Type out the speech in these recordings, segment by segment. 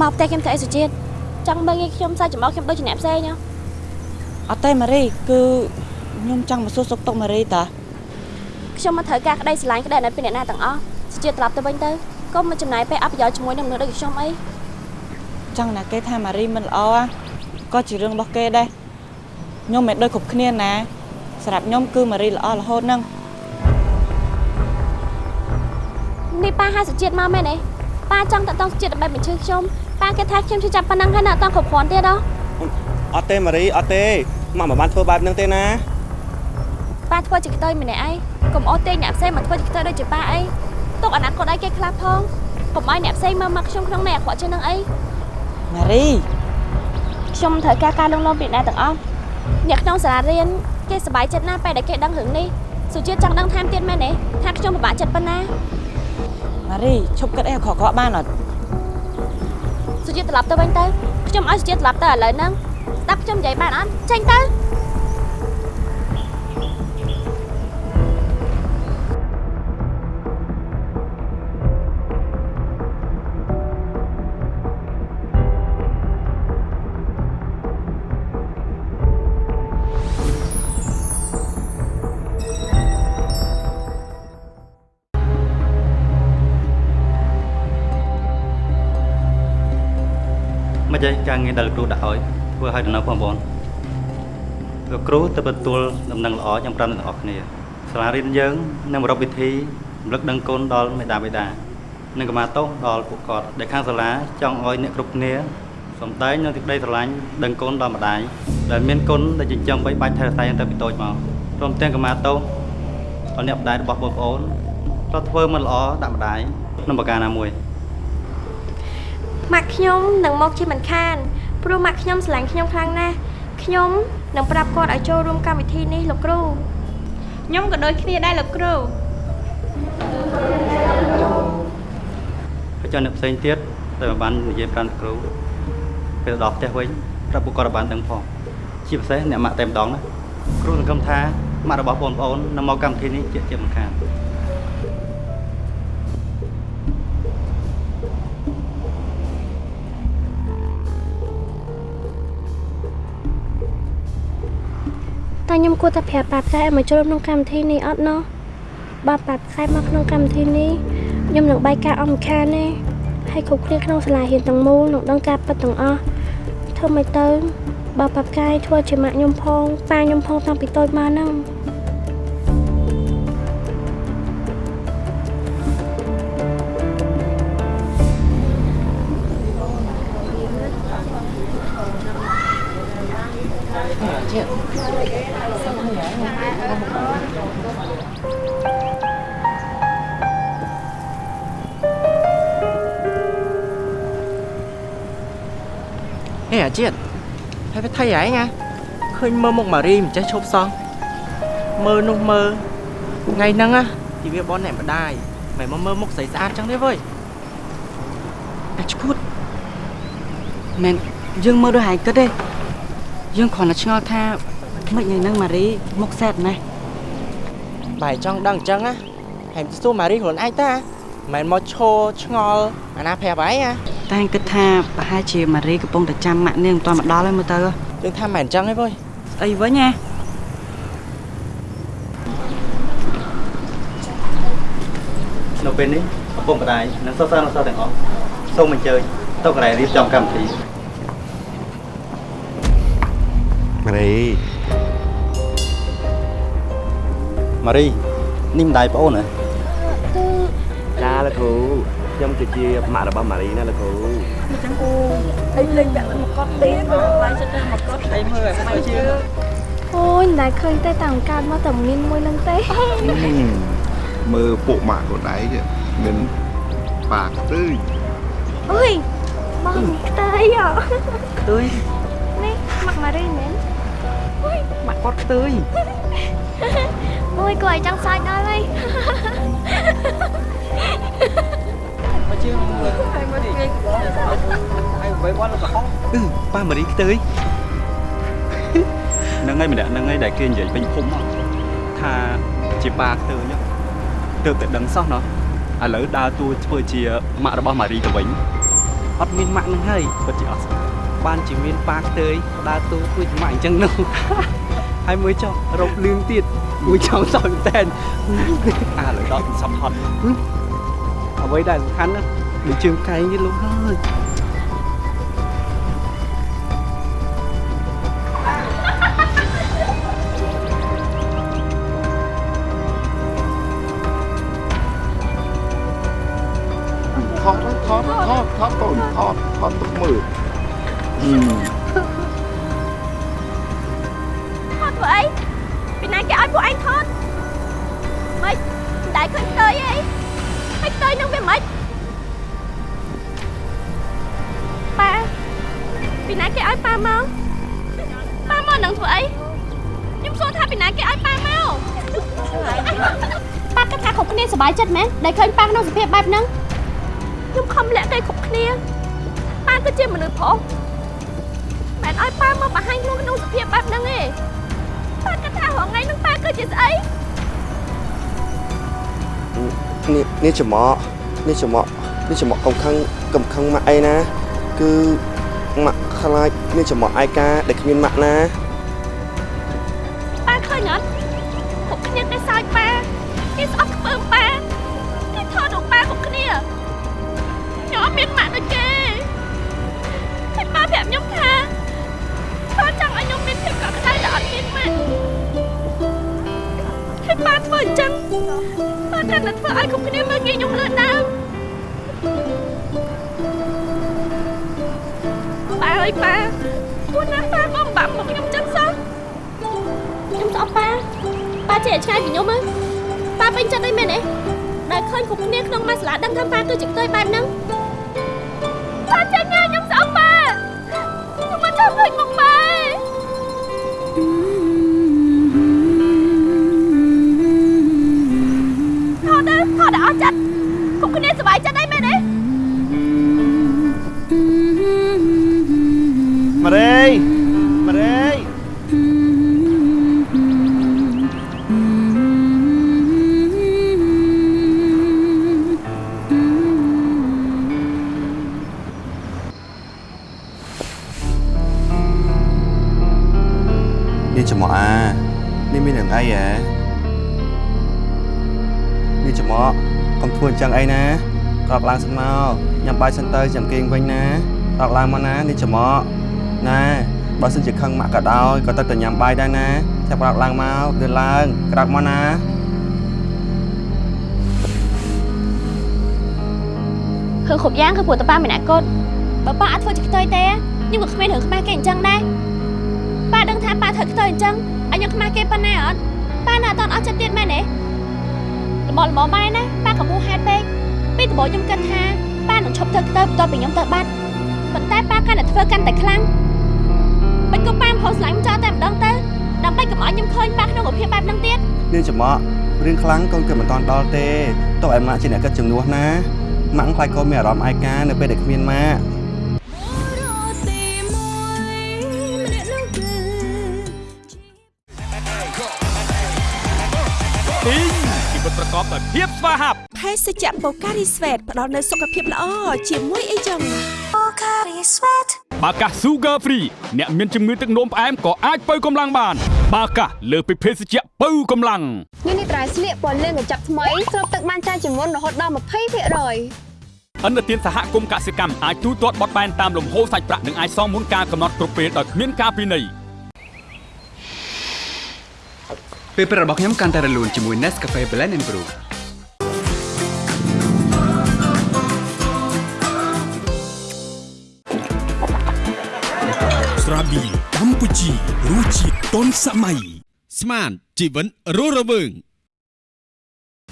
មកផ្ទះខ្ញុំធ្វើអីសុជាតិចង់មើលងាយខ្ញុំសាច់ចំអកខ្ញុំដូចជាអ្នកផ្សេងហ៎អត់ទេម៉ារីគឺខ្ញុំចង់មកសួរសុខទុក្ខម៉ារីតាខ្ញុំមកត្រូវការក្តីស្រឡាញ់ក្តីអាណិតពីអ្នកណាទាំងអស់សុជាតិត្រឡប់ទៅវិញទៅកុំមកចំណាយពេលអបប្រយោជន៍ជាមួយនឹងមនុស្សដូចខ្ញុំអីចង់ណាគេថាម៉ារីមិនល្អណាក៏ជារឿងរបស់គេដែរខ្ញុំមិនដូចគ្រប់គ្នាណាសម្រាប់ខ្ញុំគឺម៉ារីល្អរហូតហ្នឹងនេះប៉ាហៅសុជាតិមកមែនទេប៉ាចង់តតងសុជាតិដើម្បីបញ្ជឿខ្ញុំ ប៉ាគេថាខ្ញុំជួយចាប់ប៉ុណ្ណឹងហើយនៅអត់តគ្រប់គ្រាន់ទៀតហ៎អត់ទេម៉ារីអត់ទេមកមិនបានធ្វើបែបហ្នឹងទេណាប៉ាធ្វើជាខ្ទើយម្នាក់ឯងកុំអត់ទេអ្នកផ្សេងមកធ្វើជាខ្ទើយដូចជាប៉ាអីទុកអនាគតឲ្យគេខ្លះផងកុំឲ្យអ្នកផ្សេងមើលមកខ្ញុំក្នុងនៃអាក្រក់ជាងនឹងអីម៉ារីខ្ញុំត្រូវការការលងលោមពីអ្នកទាំងអស់អ្នកក្នុងសាលារៀនគេសប្បាយចិត្តណាស់ពេលដែលគេដឹងរឿងនេះសុជាតិចង់ដឹងថែមទៀតមែនទេថាខ្ញុំពិបាកចិត្តប៉ុណ្ណាម៉ារីឈប់គិតអីអាក្រក់ៗបានអត់ សុជាតិត្រឡប់ទៅវិញទៅខ្ញុំឲ្យសុជាតិត្រឡប់ទៅឥឡូវហ្នឹងស្ដាប់ខ្ញុំនិយាយបានអត់ចេញទៅ មិនចេះការងារដែលលោកគ្រូដាក់ឲ្យធ្វើឲ្យដំណើរបងប្អូនលោកគ្រូទៅទទួលដំណឹងល្អចាំប្រាប់អ្នកទាំងអស់គ្នាសាលារៀនយើងនឹងរកវិធីរំលឹកដឹងគុណដល់មេដាបេដានិងកម្មាទោសដល់ពួកគាត់ដែលខាងសាលាចង់ឲ្យអ្នកគ្រប់គ្នាសំដែងនៅទីក្តីស្រឡាញ់ដឹងគុណដល់ម្ដាយដែលមានគុណដែលចិញ្ចឹមបីបាច់ថែរក្សាយ៉ាងទៅពីតូចមកព្រមទាំងកម្មាទោសដល់អ្នកម្ដាយរបស់បងប្អូនក៏ធ្វើមិនល្អដាក់ម្ដាយក្នុងប្រការណាមួយ ម៉ាក់ខ្ញុំនឹងមកជាមិនខានព្រោះម៉ាក់ខ្ញុំស្រឡាញ់ខ្ញុំខ្លាំងណាស់ខ្ញុំនឹងប្រាប់គាត់ឲ្យចូលរួមកម្មវិធីនេះលោកគ្រូខ្ញុំក៏ដូចគ្នាដែរលោកគ្រូហើយចុះអ្នកផ្សេងទៀតដែលមិនបាននិយាយប្រាប់គ្រូពេលទៅដល់ផ្ទះវិញប្រាប់ពួកគាត់ឲ្យបានដឹងផងជាពិសេសអ្នកម៉ាក់តែម្ដងណាគ្រូសង្ឃឹមថាម៉ាក់របស់បងប្អូននឹងមកកម្មវិធីនេះជាជាមិនខាន ខ្ញុំគួរតែប្រាប់ប៉ាផ្កាឲ្យមកចូលក្នុងកម្មវិធីនេះអត់ណោះបើប៉ាផ្កាមកក្នុងកម្មវិធីនេះខ្ញុំនឹងបាយការអមខានទេហើយគ្រប់គ្នាក្នុងសាលារៀនទាំងមូលនឹងដឹងការពិតទាំងអស់ធ្វើមិនទៅបើប៉ាផ្កាយធ្វើជាម៉ាក់ខ្ញុំផងប៉ាខ្ញុំផងតាំងពីតូចមកហ្នឹង ជាតិហើយវាថៃហែងណាឃើញមើលមុខម៉ារីមិនចេះឈប់សោះមើលនោះមើលថ្ងៃហ្នឹងណាទីវាបនអ្នកម្ដាយមិនមកមើលមុខស្រីស្អាតចឹងទេវើយអាឈួតមែនយើងមើលដូចហែងគិតទេយើងគ្រាន់តែឆ្ងល់ថាមិនថ្ងៃហ្នឹងម៉ារីមុខសែតណាស់បាយចង់ដឹងអញ្ចឹងណាហែមទៅសួរម៉ារីខ្លួនឯងតាមិនមកឈរឆ្ងល់អាណាប្រាប់ហើយណា តែគិតថាប្រហែលជាម៉ារីកំពុងតែចាំម៉ាក់នាងមិនទាន់មកដល់ហើយមើលទៅយើងថាមិនអញ្ចឹងទេវើយស្អីវិញណានៅពេលនេះឪពុកម្ដាយនិងសិស្សសិស្សសិស្សទាំងអស់សូមអញ្ជើញទៅកន្លែងរៀបចំកម្មវិធីម៉ារីម៉ារីនេះម្ដាយប្អូនហ៎ចាលោកគ្រូ ខ្ញុំគឺជាម៉ាក់របស់ម៉ារីណាលោកគ្រូអូយមិនដែលឃើញទេតាំងកើតមកតែមានមួយនឹងទេមើលពួកម៉ាក់ខ្លួនឯងមានប៉ាខ្ទើយអុយបងខ្ទើយហ៎ខ្ទួយនេះម៉ាក់ម៉ារីមែនម៉ាក់គាត់ខ្ទួយអូយគាត់ឲ្យចង់សាច់ដល់ហើយមក ជឿមើលហើយមើលទីហើយបីបនលោកកំអឺប៉ាម៉ារីខ្ទើយហ្នឹងហើយម្នាក់ហ្នឹងហើយដែលគេនិយាយពេញភូមិមកថាជាប៉ាខ្ទើយហ្នឹងទើបតែដឹងសោះណោះឥឡូវដើរតួធ្វើជាម៉ាក់របស់ម៉ារីទៅវិញអត់មានម៉ាក់នឹងហើយពិតជាអត់បានជាមានប៉ាខ្ទើយដើរតួដូចម៉ាក់អញ្ចឹងនោះហើយមួយចុះរົບលឿងទៀតមួយចង់សោយតែនអាលើដល់សំហត់អ្វីដែលសំខាន់ ណាដូចជើងកែងនេះលោកហើ ខ្ញុំខំលាក់គេគ្រប់គ្នាប៉ាគឺជាមនុស្សប្រុសមិនឲ្យប៉ាមកបង្ហាញខ្លួនក្នុងសភាពបែបហ្នឹងទេប៉ាគិតថារងថ្ងៃនឹងប៉ាគឺជាស្អីនេះនេះច្រមុកនេះច្រមុកនេះច្រមុកកំខឹងកំខឹងម៉ាក់អីណា គឺម៉ាក់ខ្លាចនេះច្រមុកឯកាដែលគ្មានម៉ាក់ណា ចឹងប៉ាកាន់តែធ្វើឲ្យគ្រប់គ្នាមើលងាយខ្ញុំលឿនដើមប៉ាអើយប៉ាពួកណាប៉ាក៏មិនបាក់មកខ្ញុំចឹងសោះខ្ញុំស្អប់ប៉ាប៉ាចេះឆ្ងាយពីខ្ញុំហ្នឹងប៉ាពេញចិត្តអីមែនទេដែលឃើញគ្រប់គ្នាក្នុងមួយសាលាដឹងថាប៉ាគឺជាផ្ទុយបែបហ្នឹងប៉ាចេះញ៉ាខ្ញុំស្អប់ប៉ាខ្ញុំមិនចង់ឃើញមុខប៉ា ទៅថ អញ្ចឹងអីណាក្រោកឡើងសិនមកញ៉ាំបាយសិនទៅចាំគេងវិញណាក្រោកឡើងមកណានេះច្រមុកណាបើសិនជាខឹងម៉ាក់ក៏ដោយក៏ទៅតែញ៉ាំបាយដែរណាចាប់ក្រោកឡើងមកលឿនឡើងក្រោកមកណាគឺគ្រប់យ៉ាងគឺព្រោះតប៉ាមានអាកូនបើប៉ាអាចធ្វើជាខ្ទើយទេខ្ញុំក៏គ្មានរឿងខ្មាស់គេអញ្ចឹងដែរប៉ាដឹងថាប៉ាធ្វើខ្ទើយអញ្ចឹងឲ្យខ្ញុំខ្មាស់គេប៉ុណ្ណាអត់ប៉ានៅអត់តន់អស់ចិត្តទៀតមែនទេល្មមល្មមបាយណាប៉ាកំពុងហេតុពេក ពីដំបូងខ្ញុំគិតថាប៉ានឹងឈប់ធ្វើខ្ទើយបន្ទាប់ពីខ្ញុំទៅបាត់ប៉ុន្តែប៉ាកាន់តែធ្វើកាន់តែខ្លាំងមិនក៏ប៉ាមិនខុសស្លាញ់ចោលតែម្ដងទៅដើម្បីកុំឲ្យខ្ញុំឃើញប៉ាក្នុងរូបភាពបែបហ្នឹងទៀតនាងច្រមុករឿងខ្លាំងកូនគឺមិនតាន់ដល់ទេតោះឯម៉ាក់ជាអ្នកគិតជំនួសណាម៉ាក់ខ្លាចកូនមានអារម្មណ៍ឯកានៅពេលដែលគ្មានម៉ាក់ទីងជីវិតប្រកបដោយភាព ស្វាហាប់ភេសជ្ជៈបូការីស្វេតផ្ដល់នូវសុខភាពល្អជាមួយអីចឹងបាកាស Sugar Free អ្នកមានជំងឺទឹកនោមផ្អែមក៏អាចបើកម្លាំងបាន បាកាសលើសពីភេសជ្ជៈបើកម្លាំងនេះនេះត្រៃស្លៀកពណ៌លឿងកញ្ចប់ថ្មីស្រូបទឹកបានច្រើនជាងមុនរហូតដល់20%ឥណទានសហគមន៍កសិកម្មអាចទូទាត់បត់បែនតាមលំហូរសាច់ប្រាក់និងអាចសងមុនការកំណត់គ្រប់ពេលដោយគ្មានការពិន័យពេលព្រឹករបស់ខ្ញុំកាន់តែរលូនជាមួយ Nescafe Blend and Brew ស្រាប៊ីកម្ពុជារសជាតិទាន់សម័យស្មានជីវិតរស់រវើង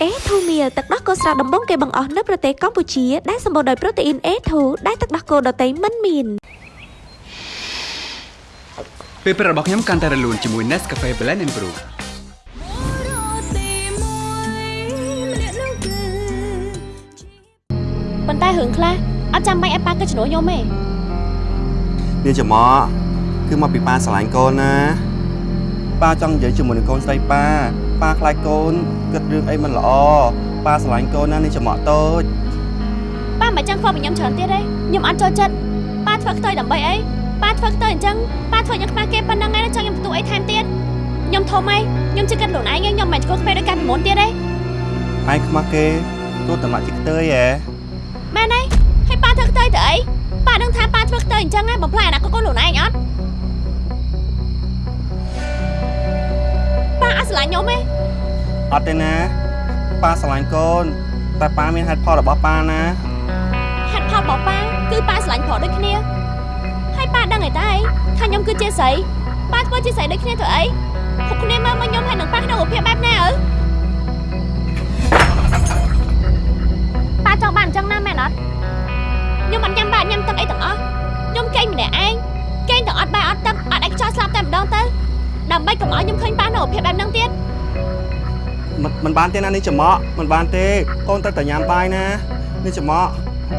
អេធូមៀលទឹកដោះគោស្រស់ដំបងគេបង្អស់នៅប្រទេសកម្ពុជាដែលសម្បូរដោយប្រូតេអ៊ីន A2 ដែលទឹកដោះគោដតៃមិនមានពេលព្រឹករបស់ខ្ញុំកាន់តែរលូនជាមួយ Nescafe Blend and Brew ប៉ុន្តែរឿងខ្លះអត់ចាំបាច់ឲ្យប៉ាគិតជំនួសខ្ញុំទេនាងច្រមុក គឺមកពីប៉ាស្រឡាញ់កូនណាប៉ាចង់និយាយជាមួយនឹងកូនស្រីប៉ាប៉ាខ្លាចកូនគិតរឿងអីមិនល្អប៉ាស្រឡាញ់កូនណានាងច្រមុកតូចប៉ាមិនចឹងធ្វើឲ្យខ្ញុំច្រើនទៀតទេខ្ញុំអត់ចូលចិត្តប៉ាធ្វើខ្ទុយដើម្បីអីប៉ាធ្វើខ្ទុយអញ្ចឹងប៉ាធ្វើខ្ញុំខ្មាស់គេប៉ុណ្ណឹងឯងចង់ខ្ញុំបន្ទោអីថែមទៀតខ្ញុំធំអីខ្ញុំជិះគិតខ្លួនឯងខ្ញុំមិនឆ្កល់ខ្វេដូចកាលពីមុនទៀតទេឯងខ្មាស់គេទោះតែមកជាខ្ទើយហ៎មែនទេហើយប៉ាធ្វើខ្ទុយទៅអីប៉ាដឹងថាប៉ាធ្វើខ្ទុយអញ្ចឹងឯងបំផ្លាញអនាគតកូនខ្លួនឯងអត់ ប៉ាអត់ស្រឡាញ់ខ្ញុំទេអត់ទេណាប៉ាស្រឡាញ់កូនតែប៉ាមានហេតុផលរបស់ប៉ាណាហេតុផលរបស់ប៉ាគឺប៉ាស្រឡាញ់ប្រុសដូចគ្នាហើយប៉ាដឹងអីតើអីថាខ្ញុំគឺជាស្រីប៉ាធ្វើជាស្រីដូចគ្នាទៅអីគ្រប់គ្នាមើលមកខ្ញុំហើយនឹងប៉ាក្នុងរូបភាពបែបណាអើប៉ាចង់បានអញ្ចឹងណាមែនអត់ខ្ញុំមិនញ៉ាំបាយញ៉ាំទឹកអីទាំងអស់ខ្ញុំកេងម្នាក់ឯងកេងទាំងអត់ ដើម្បីកុំឲ្យខ្ញុំឃើញប៉ាក្នុងរូបភាពបែបហ្នឹងទៀតមិនមិនបានទេណានេះចំក់មិនបានទេកូនត្រូវតែញ៉ាំបាយណានេះចំក់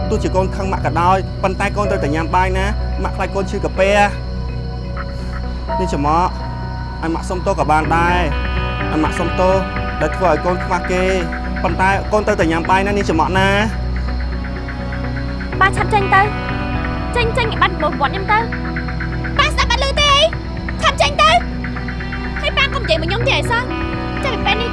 ទោះជាកូនខឹងម៉ាក់ក៏ដោយប៉ុន្តែកូនត្រូវតែញ៉ាំបាយណាម៉ាក់ខ្លាចកូនឈឺកាពះនេះចំក់ឲ្យម៉ាក់សុំទោសក៏បានដែរឲ្យម៉ាក់សុំទោសដែលធ្វើឲ្យកូនខ្វះគេប៉ុន្តែកូនត្រូវតែញ៉ាំបាយណានេះចំក់ណាប៉ាឆាប់ចេញទៅចេញចេញបាត់ប្រវត្តិខ្ញុំទៅ ហើយប៉ាកុំនិយាយមកខ្ញុំទេអីសោះចាំពីពេល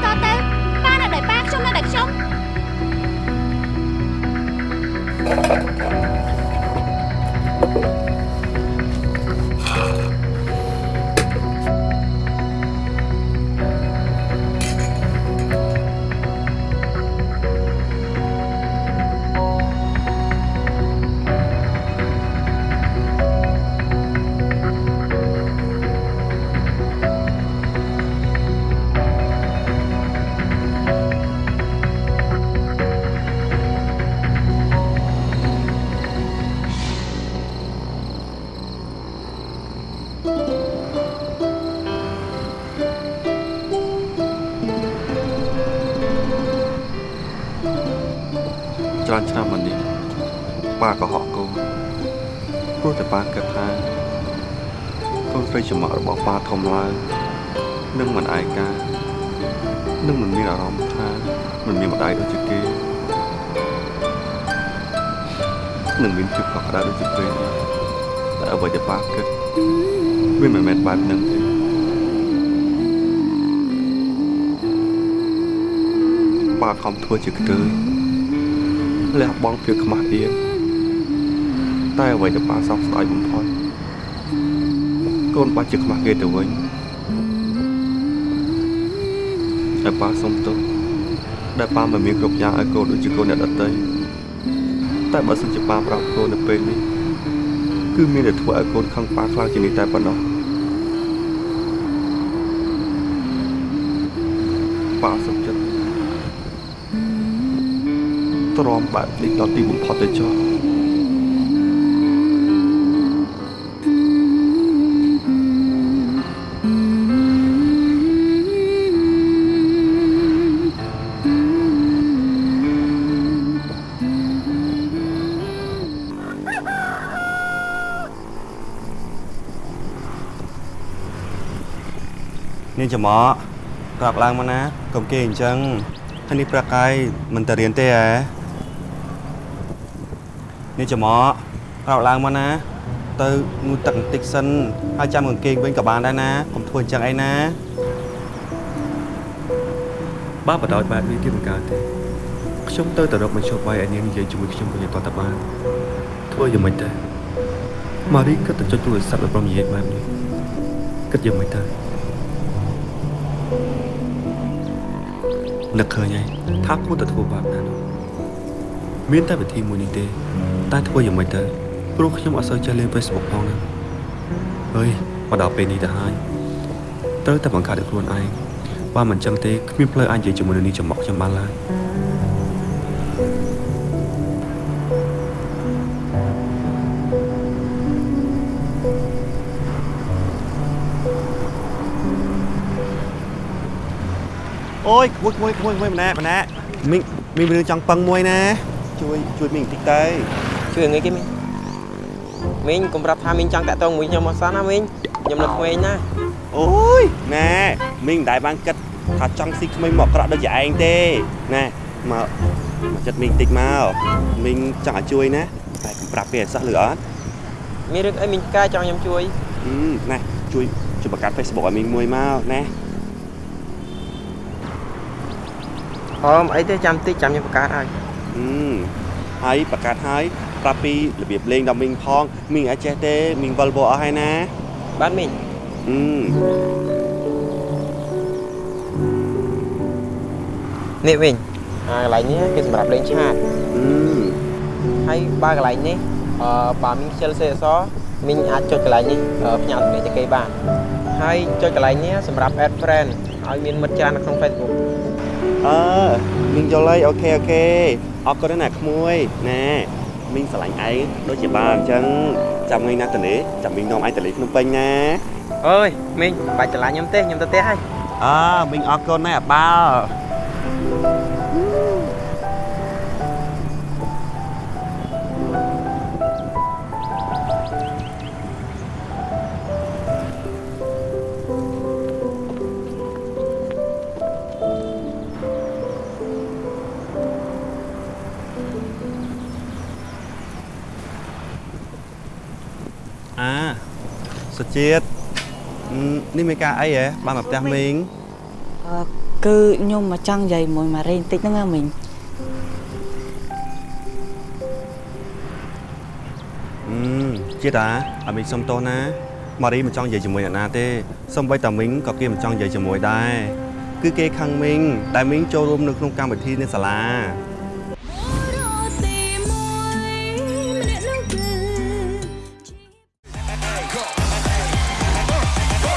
ច្រើនឆ្នាំមកនេះប៉ាក៏ហក់កូនព្រោះតែប៉ាគិតថាកូនស្រីចំមករបស់ប៉ាធំឡើងនឹងមិនឯកានឹងមិនមានអារម្មណ៍ថាមិនមានម្ដាយដូចជាគេនឹងមានភាពកក់ក្ដៅដូចជាពេលនេះតែអ្វីដែលប៉ាគិតវាមិនមែនបែបហ្នឹងទេប៉ាខំធ្វើជាខ្ទើយ លះបង់ភាពខ្មាស់អៀនតែអ្វីដែលប៉ាសោកស្ដាយបំផុតកូនបាច់ជាខ្មាស់គេទៅវិញហើយប៉ាសុំទោសដែលប៉ាមិនមានគ្រប់យ៉ាងឲ្យកូនដូចជាកូនអ្នកដទៃតែបើសិនជាប៉ាប្រាប់កូននៅពេលនេះគឺមានតែធ្វើឲ្យកូនខឹងប៉ាខ្លាំងជាងនេះតែប៉ុណ្ណោះប៉ាសុខចិត្ត ទ្រាំបែបនេះដល់ទីបំផុតទៅចុះនាងចំមកក្រោកឡើងមកណាកុំគេអញ្ចឹងហើយនេះប្រកាយមិនទៅរៀនទេហ៎ នាងចំមកក្រោកឡើងមកណាទៅងូតទឹកបន្តិចសិនហើយចាំកង្កេងវិញក៏បានដែរណាកុំធ្វើអញ្ចឹងអីណាបើបដោយបែបនេះទៀតមិនកើតទេខ្ញុំទៅតែរកមជ្ឈបាយឲ្យនាងនិយាយជាមួយខ្ញុំវិញឲ្យតតបានធ្វើយ៉ាងម៉េចទៅម៉ារីគិតតែចុចទូរស័ព្ទឲ្យប្រមនិយាយបែបនេះគិតយ៉ាងម៉េចទៅនឹកឃើញហើយថាគួរតែធ្វើបែបណានោះ មានតែវិធីមួយនេះទេ តែធ្វើយ៉ាងម៉េចទៅព្រោះខ្ញុំអត់សូវចេះលេង Facebook ផងណាហើយមកដល់ពេលនេះទៅហើយត្រូវតែបង្កើតឲ្យខ្លួនឯងបើមិនចឹងទេគ្មានផ្លូវអាចនិយាយជាមួយនឹងនេះចំមកខ្ញុំបានឡើយអូយមួយមួយមួយមួយម្នាក់ម្នាក់មីងមីងមានរឿងចង់ពឹងមួយណា ជួយជួយមីងបន្តិចទៅជួយងាយគេមីងមីងកុំប្រាប់ថាមីងចង់តាក់ទងមួយខ្ញុំអត់សោះណាមីងខ្ញុំនៅក្មេងណាអូយណែមីងមិនដែលបានគិតថាចង់ស៊ីក្មេងមកអក្រក់ដូចជាឯងទេណែមកមកចិត្តមីងតិចមកមីងចង់ឲ្យជួយណាតែកុំប្រាប់គេឲ្យសោះលឺអត់មានរឿងអីមីងកាចង់ខ្ញុំជួយអឺណែជួយជួយបង្កើត Facebook ឲ្យមីងមួយមកណាហមអីទេចាំតិចចាំខ្ញុំបង្កើតឲ្យអឺ ហើយបង្កើតហើយប្រាប់ពីរបៀបលេងដល់មីងផងមីងអាចចេះទេមីងវល់វល់អស់ហើយណាបាទមីងអឺនេះវិញអាកន្លែងនេះគឺសម្រាប់លេងឆាតអឺហើយបើកន្លែងនេះអឺបើមីងខ្ជិលសេអសមីងអាចចុចកន្លែងនេះអឺផ្ញើទំនាក់ទៅគេបានហើយចុចកន្លែងនេះសម្រាប់ add friend ឲ្យមានមិត្តច្រើននៅក្នុង Facebook អឺមីងយល់ហើយអូខេអូខេអរគុណណាស់ក្មួយណែមីងស្រឡាញ់ឯងដូចជាបាអញ្ចឹងចាំថ្ងៃណាទៅនេះចាំមីងនាំឯងទៅលេងភ្នំពេញណាអើយមីងបាច់ច្រឡាញ់ខ្ញុំទេខ្ញុំទៅផ្ទះហើយអើមីងអរគុណណាស់អាបាល់ ជាតិអឺនេះមានការអីហ៎បានមកផ្ទះមីងអឺគឺខ្ញុំមកចង់និយាយមួយម៉ារីបន្តិចហ្នឹងណាមីងអឺជាតិអាឲ្យមីងសុំទោសណាម៉ារីមិនចង់និយាយជាមួយអ្នកណាទេសូម្បីតែមីងក៏គេមិនចង់និយាយជាមួយដែរគឺគេខឹងមីងដែលមីងចូលរួមនៅក្នុងកម្មវិធីនៅសាលា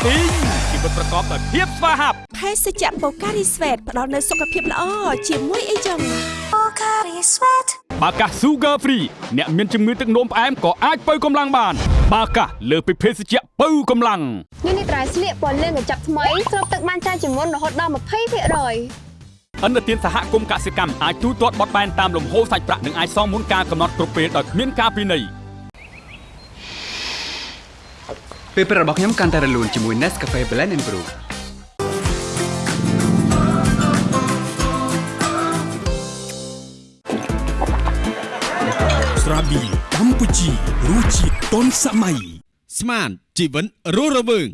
ទីងជីវិតប្រកបដោយភាពស្វាហាប់ភេសជ្ជៈបូការីស្វេតផ្ដល់នូវសុខភាពល្អជាមួយអីចឹងបូការីស្វេតបាកា Sugar Free អ្នកមានជំងឺទឹកនោមផ្អែមក៏អាចបើកម្លាំងបាន បាកាលើសពីភេសជ្ជៈបើកម្លាំងនេះនេះត្រៃស្លៀកពណ៌លឿងកញ្ចប់ថ្មីស្រូបទឹកបានច្រើនជាងមុនរហូតដល់20%អន្តរជាតិសហគមន៍កសិកម្មអាចទូទាត់បត់បែនតាមលំហូរសាច់ប្រាក់និងអាចសងមុនការកំណត់គ្រប់ពេលដោយគ្មានការពិន័យ ពេលព្រឹករបស់ខ្ញុំកាន់តែរលូនជាមួយ Nescafe Blend and Brew ស្រាប៊ីកម្ពុជារសជាតិទាន់សម័យស្មានជីវិតរស់រវើង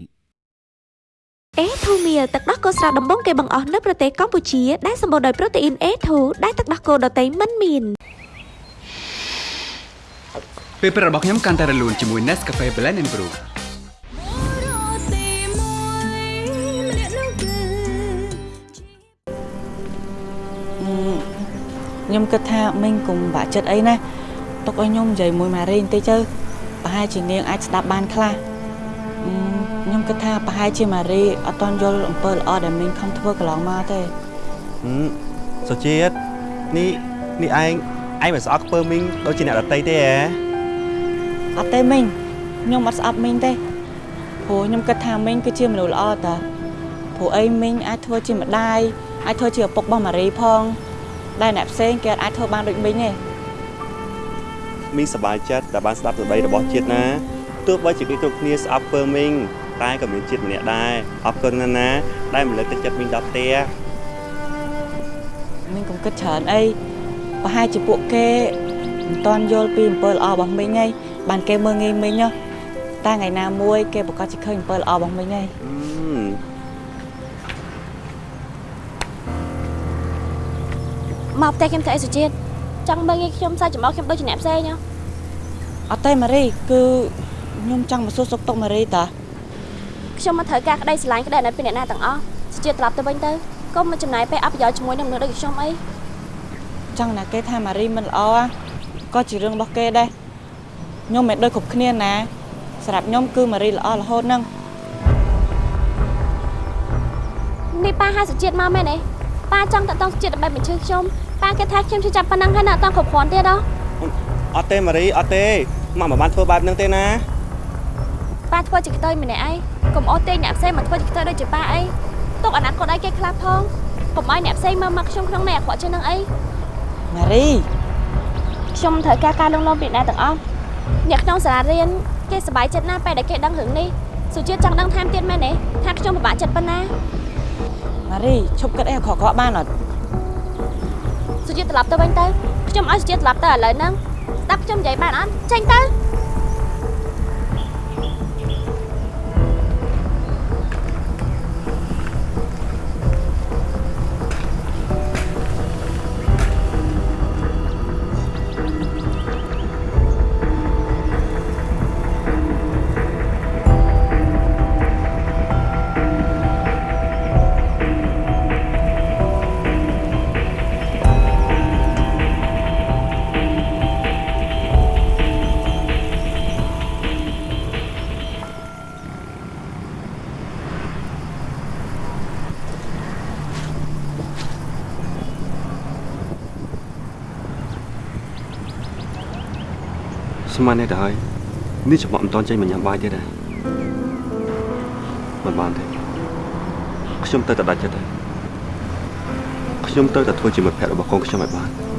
អេធូមៀលទឹកដោះគោស្រស់ដំបងគេបង្អស់នៅប្រទេសកម្ពុជាដែលសម្បូរដោយប្រូតេអ៊ីន A2 ដែលទឹកដោះគោដតៃមិនមានពេលព្រឹករបស់ខ្ញុំកាន់តែរលូនជាមួយ Nescafe Blend and Brew ខ្ញុំគិតថាមីងកុំបាក់ចិត្តអីណាទុកឲ្យខ្ញុំនិយាយមួយម៉ារីបន្តិចទៅប្រហែលជានាងអាចស្ដាប់បានខ្លះអឺខ្ញុំគិតថាប្រហែលជាម៉ារីអត់តន់យល់អំពើល្អដែលមីងខំធ្វើកន្លងមកទេហឹមសុជាតិនេះនេះឯងឯងមិនស្អប់ខ្ពើមីងដូចជាអ្នកដតីទេហ៎អត់ទេមីងខ្ញុំអត់ស្អប់មីងទេព្រោះខ្ញុំគិតថាមីងគឺជាមនុស្សល្អតាព្រោះអីមីងអាចធ្វើជាម្ដាយអាចធ្វើជាឪពុករបស់ម៉ារីផង ដែលអ្នកផ្សេងគេអត់អាចធ្វើបានដូចមីងទេមីងសប្បាយចិត្តដែលបានស្ដាប់សម្ដីរបស់ជាតិណាទោះបីជាគេគ្រប់គ្នាស្អប់ពើមីងតែក៏មានជាតិម្នាក់ដែរអរគុណណាស់ណា ដែលមិនលើកទឹកចិត្តមីងដល់ផ្ទះមីងកុំគិតច្រើនអីប្រហែលជាពួកគេមិនតន់យល់ពីអំពើល្អរបស់មីងហើយបានគេមើងងាយមីងហ៎តែថ្ងៃណាមួយគេប្រកាសជាឃើញអំពើល្អរបស់មីងហើយ មកផ្ទះខ្ញុំទៅអីសុជាតិចង់មើលងាយខ្ញុំសើចចំអកខ្ញុំដូចជាអ្នកផ្សេងហ៎អត់ទេម៉ារីគឺខ្ញុំចង់មកសួរសុខទុក្ខម៉ារីតាខ្ញុំមកត្រូវការក្តីស្រឡាញ់ក្តីអាណិតពីអ្នកណាទាំងអស់សុជាតិត្រឡប់ទៅវិញទៅកុំមកចំណាយពេលអបប្រយោជន៍ជាមួយនឹងមនុស្សដូចខ្ញុំអីចង់ណាគេថាម៉ារីមិនល្អក៏ជារឿងរបស់គេដែរខ្ញុំមិនដូចគ្រប់គ្នាណាសម្រាប់ខ្ញុំគឺម៉ារីល្អរហូតហ្នឹងនេះប៉ាហៅសុជាតិមកមែនទេប៉ាចង់តតងសុជាតិដើម្បីបញ្ជើខ្ញុំ ប៉ាគេថាខ្ញុំជឿចាប់ប៉ុណ្ណឹងហើយនៅអត់តគ្រប់គ្រាន់ទៀតហ៎អត់ទេម៉ារីអត់ទេមកមិនបានធ្វើបែបហ្នឹងទេណាប៉ាធ្វើជាខ្ទើយម្នាក់ឯងកុំអត់ទេអ្នកផ្សេងមកធ្វើជាខ្ទើយដូចជាប៉ាអីទុកអាណត្តិគាត់ឲ្យគេខ្លះផងកុំឲ្យអ្នកផ្សេងមើលមកខ្ញុំក្នុងនៃអាក្រក់ជាងនឹងអីម៉ារីខ្ញុំត្រូវការការលងលោមពីអ្នកទាំងអស់អ្នកក្នុងសាលារៀនគេសប្បាយចិត្តណាស់ពេលដែលគេដឹងរឿងនេះសុជាតិចង់ដឹងថែមទៀតមែនទេថាខ្ញុំពិបាកចិត្តប៉ុណ្ណាម៉ារីឈប់គិតអីអាក្រក់ៗបានអត់ សុសុជាត្រឡប់ទៅវិញទៅខ្ញុំឲ្យសុជាត្រឡប់ទៅឥឡូវហ្នឹងស្ដាប់ខ្ញុំនិយាយបានអត់ចេញទៅ ស្មាននេះទៅហើយនេះច្បក់មិនតន់ចេញមកញ៉ាំបាយទៀតដែរមិនបានទេខ្ញុំទៅតែដាច់ចិត្តហើយខ្ញុំទៅតែធ្វើជាមិត្តភក្តិរបស់កូនខ្ញុំឲ្យបាននេះ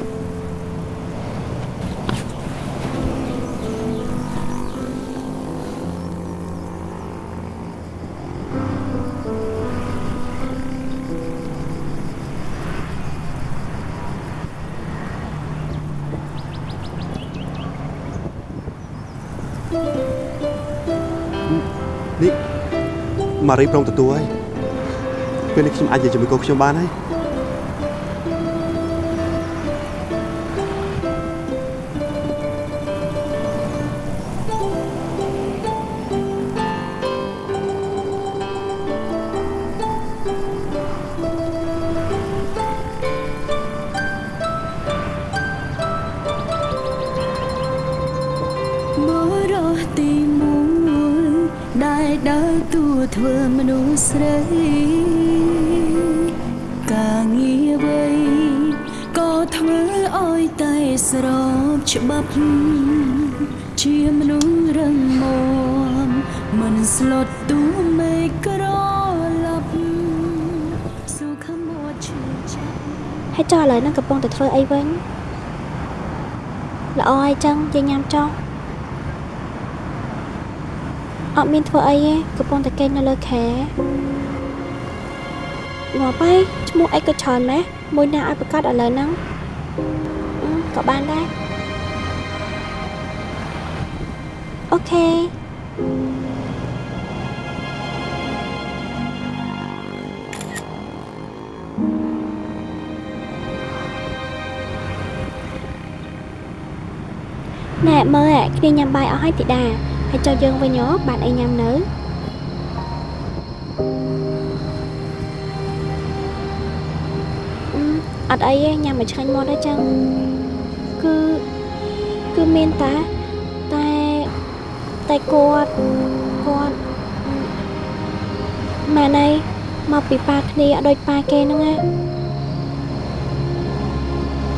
ម៉ារីព្រមទទួលហើយពេលនេះខ្ញុំអាចនិយាយជាមួយកូនខ្ញុំបានហើយ ធ្វើមនុស្សស្រីការងារអ្វីក៏ធ្វើឲ្យតែស្របច្បាប់ជាមនុស្សរឹងមាំមិនស្លុតទូមេក្រឡាប់សុខមាត់ឈឺចាប់ហើយចុះឥឡូវហ្នឹងកំពុងតែធ្វើអីវិញល្អហើយចឹងយើងញ៉ាំចុះ អត់មានធ្វើអីទេកំពុងតែគេងនៅលើខែងាប់ហើយឈ្មោះអីក៏ច្រើនម៉េះមួយណាឲ្យប្រកាសឥឡូវហ្នឹងអឺក៏បានដែរអូខេណែមើលអាគ្នាញ៉ាំបាយអស់ហើយទីតា ហើយចុះយើងវិញហ៎បានអីញ៉ាំនៅអឺអត់អីទេញ៉ាំមកឆ្ងាញ់មកដែរចឹងគឺគឺមានតាតែតែគាត់គាត់ម៉ែណៃមកពីប៉ាគ្នាអត់ដូចប៉ាគេហ្នឹងណា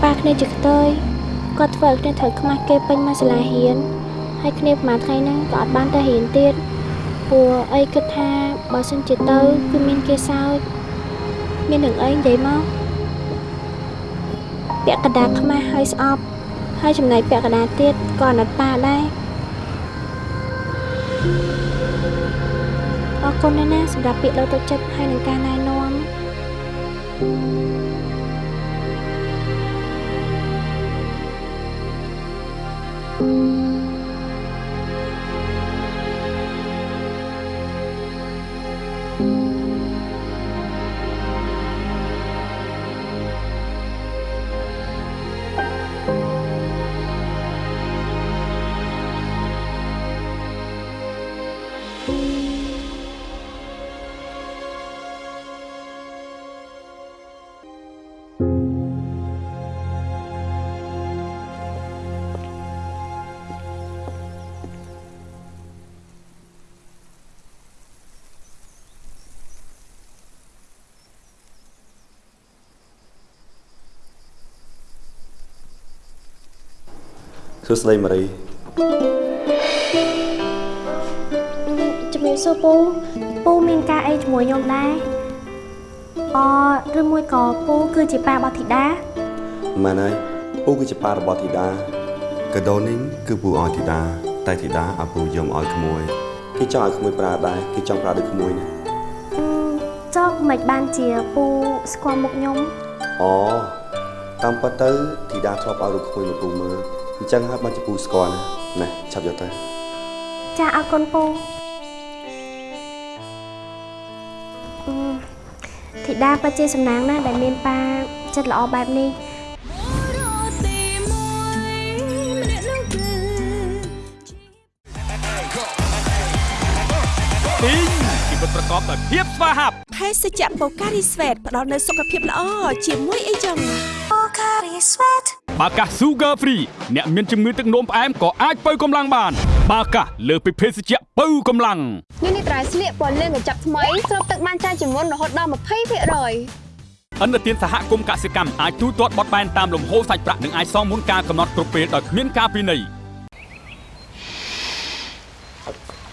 ប៉ាគ្នាជាខ្ទើយគាត់ធ្វើឲ្យគ្នាត្រូវខ្មាស់គេពេញមកសាលារៀន ហើយគ្នាប្រហែលថ្ងៃហ្នឹងក៏អត់បានទៅរៀនទៀតព្រោះអីគិតថាបើសិនជាទៅគឺមានគេសើចមានរឿងអីនិយាយមកពាក់កណ្ដាលខ្មាស់ហើយស្អប់ហើយចំណែកពាក់កណ្ដាលទៀតក៏អាណិតប៉ាដែរអរគុណណាស់ណាសម្រាប់ពាក្យលើកទឹកចិត្តហើយនឹងការណែនាំ សួស្តីម៉ារីជំរាបសួរពូពូមានការអីជាមួយខ្ញុំដែរអឬមួយក៏ពូគឺជាប៉ារបស់ធីតាម៉ែនហើយពូគឺជាប៉ារបស់ធីតាកាដូនេះគឺពូឲ្យធីតាតែធីតាឲ្យពូយកមកឲ្យក្មួយគេចង់ឲ្យក្មួយប្រើដែរគេចង់ប្រើដូចក្មួយណាចុះមិនបានជាពូស្គាល់មុខខ្ញុំអូតាមពិតទៅធីតាធ្លាប់ឲ្យរូបក្មួយមកពូមើល អញ្ចឹងហើយបានជាពូស្គាល់ណាណែចាប់យកទៅចាអរគុណពូអឺធីតាពិតជាសំណាងណាស់ដែលមានប៉ាចិត្តល្អបែបនេះទីងជីវិតប្រកបដោយភាពស្វាហាប់ភេសជ្ជៈបូការីស្វេតផ្ដល់នូវសុខភាពល្អជាមួយអីចឹងបាកាស Sugar Free អ្នកមានជំងឺទឹកនោមផ្អែមក៏អាចបើកម្លាំងបាន បាកាសលើសពីភេសជ្ជៈបើកម្លាំងនេះនេះត្រៃស្លៀកពណ៌លឿងកញ្ចប់ថ្មីស្រូបទឹកបានច្រើនជាងមុនរហូតដល់20%អន្តរជាតិសហគមន៍កសិកម្មអាចទូទាត់បត់បែនតាមលំហូរសាច់ប្រាក់និងអាចសងមុនការកំណត់គ្រប់ពេលដោយគ្មានការពិន័យ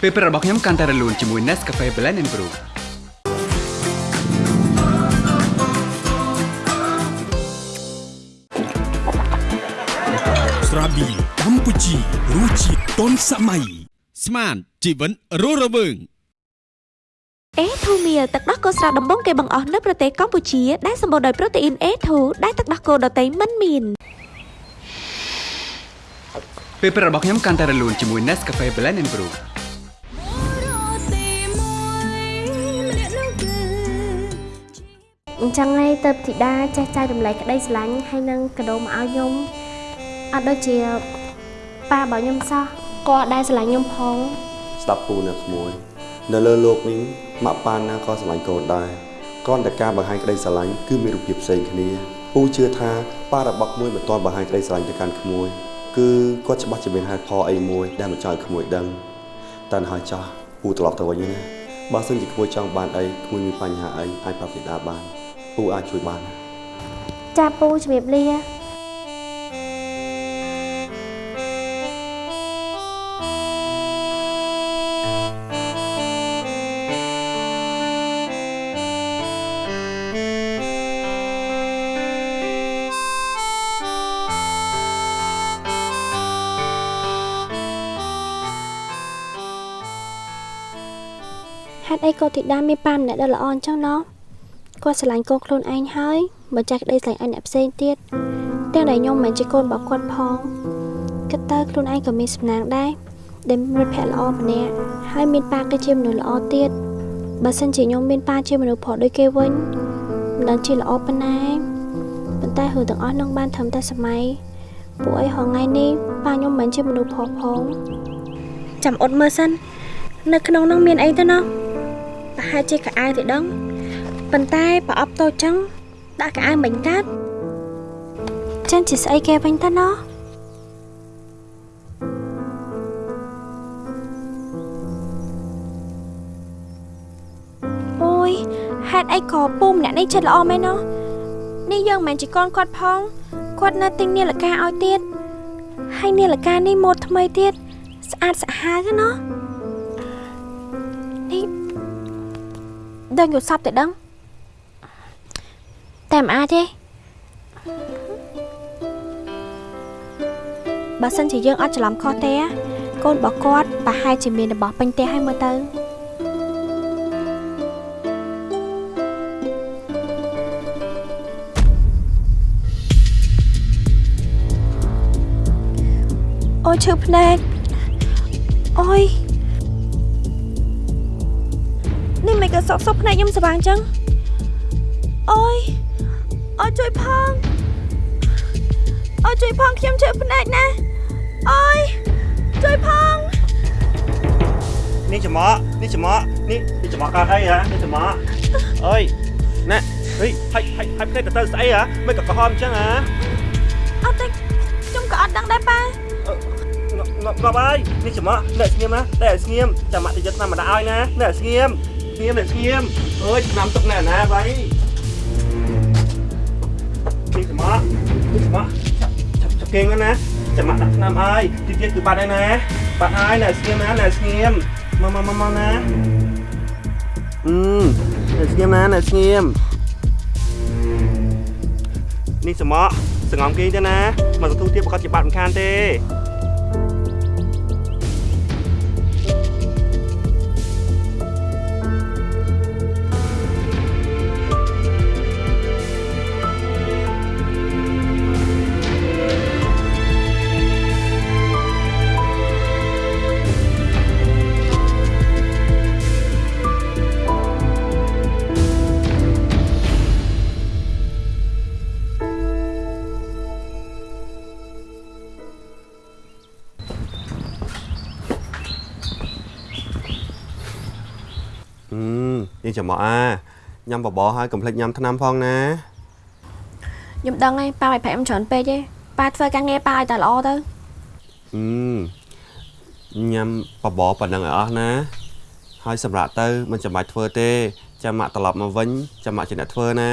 ពេលព្រឹករបស់ខ្ញុំកាន់តែរលូនជាមួយ Nescafe Blend and Brew រាប៊ីកម្ពុជារសជាតិទាន់សម័យស្មានជីវិតរស់រវើងអេធូមៀលទឹកដោះគោស្រស់ដំបងគេបង្អស់នៅប្រទេសកម្ពុជាដែលសម្បូរដោយប្រូតេអ៊ីន A2 ដែលទឹកដោះគោដតៃមិនមានពេលព្រឹករបស់ខ្ញុំកាន់តែរលូនជាមួយ Nescafe Blend and Brew អញ្ចឹងហើយទៅធីតាចេះចែករំលែកក្តីស្រឡាញ់ហើយនឹងកដោមកឲ្យខ្ញុំ អត់ដូចជាប៉ារបស់ខ្ញុំសោះគាត់ដែរស្រឡាញ់ខ្ញុំផងស្ដាប់ពូអ្នកស្មួយ នៅលើលោកនេះម៉ាក់ប៉ាណាក៏ស្រឡាញ់កូនដែរគ្រាន់តែការបង្ហាញក្តីស្រឡាញ់គឺមានរូបភាពផ្សេងគ្នាពូជឿថាប៉ារបស់ក្មួយមិនទាន់បង្ហាញក្តីស្រឡាញ់ទៅកាន់ក្មួយគឺគាត់ច្បាស់ជាមានហេតុផលអីមួយដែលមិនចង់ឲ្យក្មួយដឹងតែហើយចាស់ពូត្រឡប់ទៅវិញណាបើសិនជាក្មួយចង់បានអីក្មួយមានបញ្ហាអីអាចប្រាប់ពីតាបានពូអាចជួយបានចាពូជំរាបលា អីកូនធីតាមានប៉ាម្នាក់ដ៏ល្អអញ្ចឹងណោះគាត់ស្រឡាញ់កូនខ្លួនឯងហើយបើចាស់ក្តីស្រឡាញ់ឲ្យអ្នកផ្សេងទៀតទាំងដែលខ្ញុំមិនមែនជាកូនរបស់គាត់ផងគិតទៅខ្លួនឯងក៏មានសំណាងដែរដែលមានមិត្តភក្តិល្អម្នាក់ហើយមានប៉ាក៏ជាមនុស្សល្អទៀតបើសិនជាខ្ញុំមានប៉ាជាមនុស្សប្រុសដូចគេវិញមិនដឹងជាល្អប៉ុណ្ណាប៉ុន្តែហឺទាំងអស់នឹងបានត្រឹមតែសម័យពួកអីហងៃនេះប៉ាខ្ញុំមិនមែនជាមនុស្សប្រុសផងចាំអត់មើលសិននៅក្នុងនោះមានអីទៅណោះ ប្រហែលជាកៅអៅទេដឹងប៉ុន្តែប្រអប់តូចចឹងដាក់កៅអៅមិញកាត់ចឹងជាស្អីគេវិញតើណោះអូយហេតុអីក៏ពូម្នាក់នេះចិត្តល្អមែនណោះនេះយើងមិនមែនជាកូនគាត់ផងគាត់នៅទិញនាឡិកាឲ្យទៀតហើយនាឡិកានេះម៉ូដថ្មីទៀតស្អាតស្អាតណាស់ ដឹងយល់សពទៅដឹងតែមិនអាចទេបើសិនជាយើងអត់ច្រឡំខុសទេកូនរបស់គាត់ប្រហែលជាមានរបស់ពេញផ្ទះឲ្យមើលទៅអូយឈឺភ្នែកអូយ នេះមិនក៏សក់សក់ភ្នែកខ្ញុំស្វាងចឹងអូយអូយជួយផងអូយជួយផងខ្ញុំជឿភ្នែកណាអូយជួយផងនេះច្រមុះនេះច្រមុះនេះនេះច្រមុះកើតអីហ៎នេះច្រមុះអើយណែហេហិចហិចហិចភ្នែកទៅទៅស្អីហ៎មិនក៏ក្រហមអញ្ចឹងហ៎អត់ទេខ្ញុំក៏អត់ដឹងដែរប៉ាងាប់ងាប់ហើយនេះច្រមុះអ្នកស្ងៀមណាតែស្ងៀមចាំម៉ាក់ទៅយកឆ្នាំមកដាក់ឲ្យណាអ្នកស្ងៀមស្ងៀមអ្នកស្ងៀមអើយឆ្នាំទុកណែណាបៃនេះច្រមុះនេះច្រមុះចាប់ចាប់គេងណាចាំម៉ាក់ដាក់ឆ្នាំឲ្យទីទៀតគឺបាត់ហើយណាបាត់ហើយអ្នកស្ងៀមណាអ្នកស្ងៀមមកមកមកមកណាអឺអ្នកស្ងៀមណាអ្នកស្ងៀមនេះច្រមុះសងំគេងទៅណាមកសន្ទុះទៀតប្រកាសជាបាត់មិនខានទេ ចាំមកអាញ៉ាំបបរហើយកុំភ្លេចញ៉ាំថ្នាំផងណាខ្ញុំដឹងហើយប៉ាមិនប្រាក់ខ្ញុំច្រើនពេកទេប៉ាធ្វើការងារប៉ាឲ្យតែល្អទៅហឹមញ៉ាំបបរប៉ុណ្ណឹងឲ្យអស់ណា ហើយសម្រាប់ទៅមិនចាំបាច់ធ្វើទេចាំម៉ាក់ត្រឡប់មកវិញចាំម៉ាក់ជាអ្នកធ្វើណា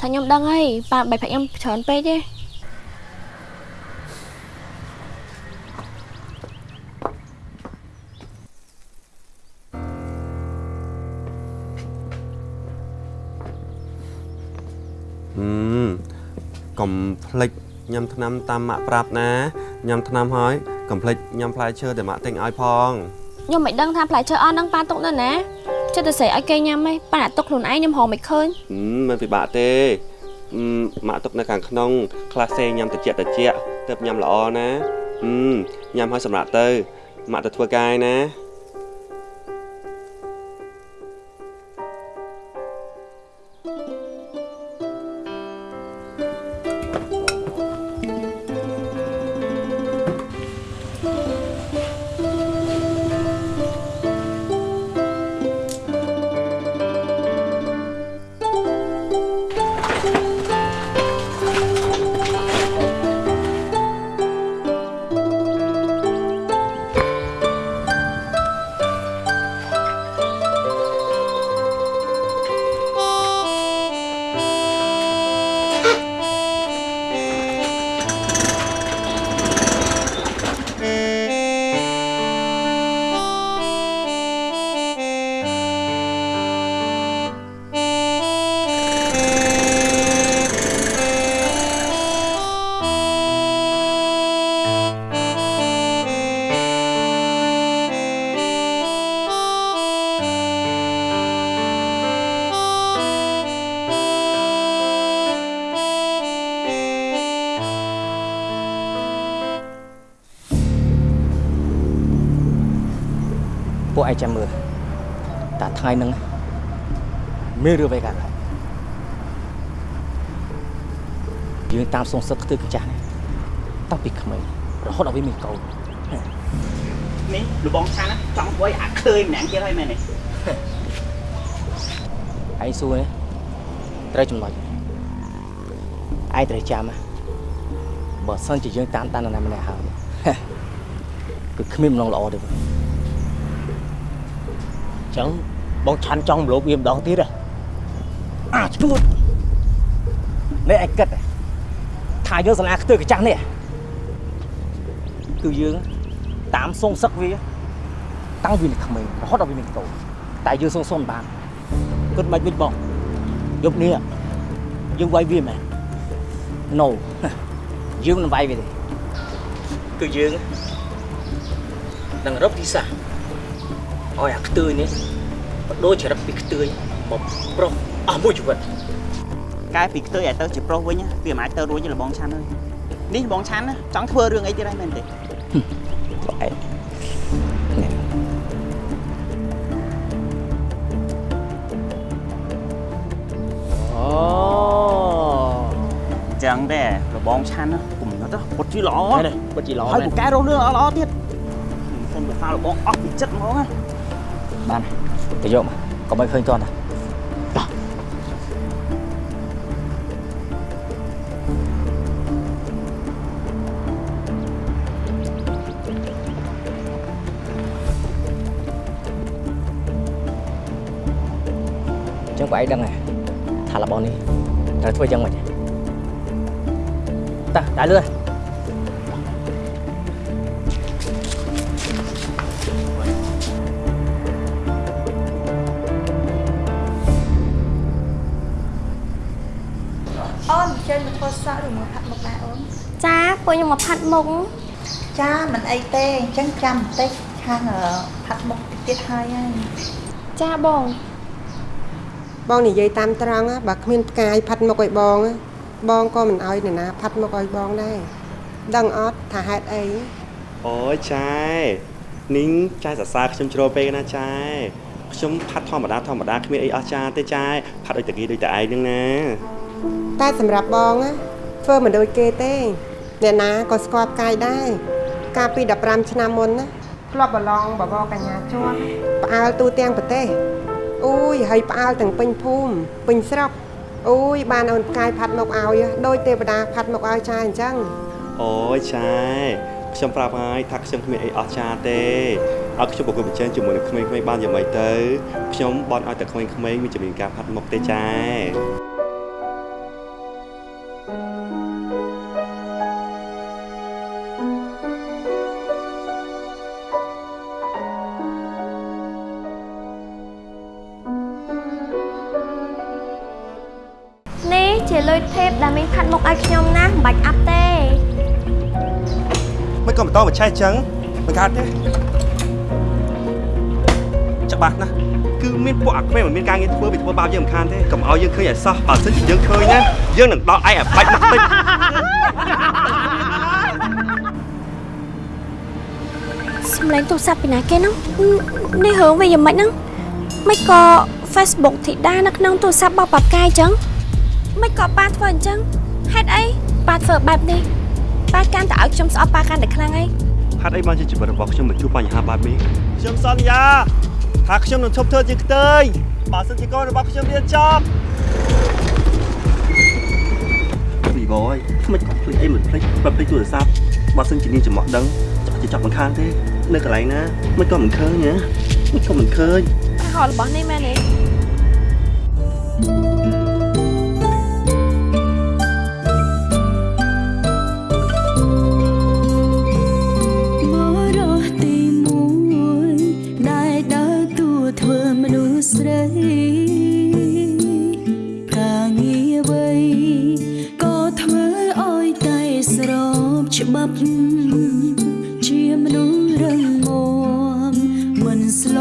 ថាខ្ញុំដឹងហើយប៉ាមិនប្រាក់ខ្ញុំច្រើនពេកទេ ហឹមកុំភ្លេចញ៉ាំថ្នាំតាមម៉ាក់ប្រាប់ណាញ៉ាំថ្នាំហើយកុំភ្លេចញ៉ាំផ្លែឈើដែលម៉ាក់ទិញឲ្យផងខ្ញុំមិនដឹងថាផ្លែឈើអស់ហ្នឹងប៉ាទុកនៅណាចិត្តតែស្រីឲ្យគេញ៉ាំហីប៉ាដាក់ទុកខ្លួនឯងខ្ញុំហៅមិនឃើញហឹមមិនពិបាកទេហឹមម៉ាក់ទុកនៅខាងក្នុងខ្លះផ្សេងញ៉ាំតិចតិចទើបញ៉ាំល្អណាហឹមញ៉ាំឲ្យសម្រាប់ទៅម៉ាក់ទៅធ្វើការឯណា ពួកឯងចាំមើលតែថ្ងៃហ្នឹងមានរឿងអ្វីកើតឡើងយើងតាមសងសឹកខ្ទើកចាស់នេះតាំងពីក្មេងរហូតដល់វាមានកូននេះលបងឆានចង់ធ្វើឲ្យអាឃើញម្នាក់ទៀតហើយមែនទេឯងសួរនេះត្រូវចំណុចឯងត្រូវចាំណាបើសិនជាយើងតាមតាននរណាម្នាក់ហើយគឺគ្មានម្ដងល្អទេបង ចឹងបងឆាន់ចង់មលោបវាម្ដងទៀតហ៎អាឈួតនេះឯងគិតថាយើងសាលាខ្ទើកចាស់នេះគឺយើងតាមសងសឹកវាតាំងពីនៅក្មេងរហូតដល់វាមានកូនតែយើងសងសុំបានគិតមិនវិញបងយប់នេះយើងវាយវាមែន No យើងមិនវាយវាទេគឺយើងនឹងរកទីសាស្ត្រ ឲ្យអាខ្ទើយនេះបដូរចរិតពីខ្ទើយមកប្រុសអស់មួយជីវិតកែពីខ្ទើយឲ្យទៅជាប្រុសវិញវាមិនអាចទៅរួចទេលបងឆាន់ហើយនេះលបងឆាន់ចង់ធ្វើរឿងអីទៀតហើយមែនទេឯងអូចឹងដែរលបងឆាន់គុំនិតពុតជីល្អពិតជាល្អហើយមែនពូកែរករឿងល្អៗទៀតខ្ញុំទៅថាលបងអស់ពីចិត្តហ្មងណា បានទៅយកមកកុំឲ្យឃើញតន់តាចឹងបងឯងដឹងហ៎ ពួកខ្ញុំមកផាត់មុខចាមិនអីទេអញ្ចឹងចាំបន្តិចខាងអឺផាត់មុខតិចទៀតហើយហើយចាបងបងនិយាយតាមត្រង់ណាបើគ្មានផ្កាយផាត់មុខឲ្យបងណាបងក៏មិនអោយនរណាផាត់មុខឲ្យបងដែរដឹងអត់ថាហេតុអីអូយចែនីងចែសរសើរខ្ញុំជ្រុលពេកណាចែខ្ញុំផាត់ធម្មតាធម្មតាគ្មានអីអស្ចារ្យទេចែផាត់ដូចតាគីដូចតែឯងហ្នឹងណាតែសម្រាប់បងណាធ្វើមិនដូចគេទេ អ្នកណាក៏ស្គាល់ផ្កាយដែរកាលពី15ឆ្នាំមុនណាធ្លាប់ប្រឡងបបរកញ្ញាជាន់ផ្អើលទូទាំងប្រទេសអូយហើយផ្អើលទាំងពេញភូមិពេញស្រុកអូយបានអូនផ្កាយផាត់មកឲ្យដោយទេវតាផាត់មកឲ្យចាអញ្ចឹងអូយចែខ្ញុំប្រាប់ហើយថាខ្ញុំគ្មានអីអស្ចារ្យទេឲ្យខ្ញុំប្រកួតប្រជែងជាមួយនឹងក្មេងៗបានយ៉ាងម៉េចទៅខ្ញុំបន់ឲ្យតែក្មេងៗមានជំនាញការផាត់មុខទេចែ ឲ្យខ្ញុំណាមិនបាច់អាប់ទេមិនក៏បន្តមកឆេះចឹងមិនកើតទេច្បាស់ណាស់គឺមានពួកអាក្មេងមិនមានការងារធ្វើវាធ្វើបាបយើងមិនខានទេកុំឲ្យយើងឃើញឲ្យសោះបើមិនជាយើងឃើញណាយើងនឹងដល់ឯងឲ្យបាច់មកតិចសំឡេងទូរស័ព្ទពីណាគេហ្នឹងនេះរឿងវាយ៉ាងម៉េចហ្នឹងមិនក៏ Facebook ធីតានៅក្នុងទូរស័ព្ទរបស់ប៉ាកាយអញ្ចឹងមិនក៏ប៉ាធ្វើអញ្ចឹង ហេតុអីប៉ាធ្វើបែបនេះប៉ាកាន់តែឲ្យខ្ញុំស្អប់ប៉ាកាន់តែខ្លាំងអីហេតុអីបានជាជីវិតរបស់ខ្ញុំមកជួបបញ្ហាបែបនេះខ្ញុំសន្យាថាខ្ញុំនឹងឈប់ធ្វើជាខ្ទើយបើសិនជាកូនរបស់ខ្ញុំរៀនចប់ពីបយខ្ញុំមិនក៏ភ្លេចអីមិនភ្លេចបើភ្លេចទូរស័ព្ទបើសិនជានាងចំអកដឹងចាក់ជាចាប់មិនខានទេ នៅកន្លែងណាមិនក៏មិនឃើញណាមិនក៏មិនឃើញហៅរបស់នេះមែនទេ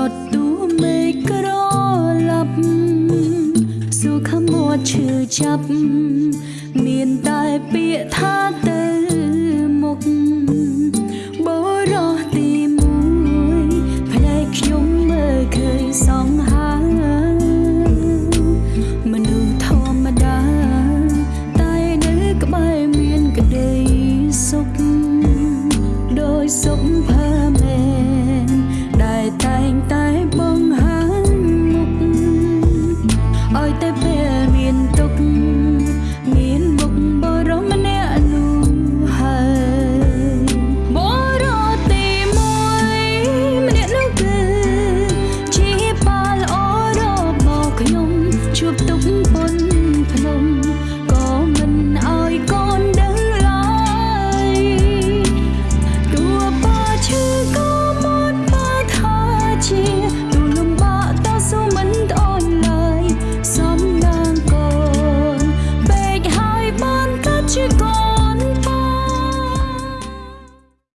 តទួមេឃក្រឡាប់សុខមាត់ឈឺចាប់មានតែពាក្យថាទៅ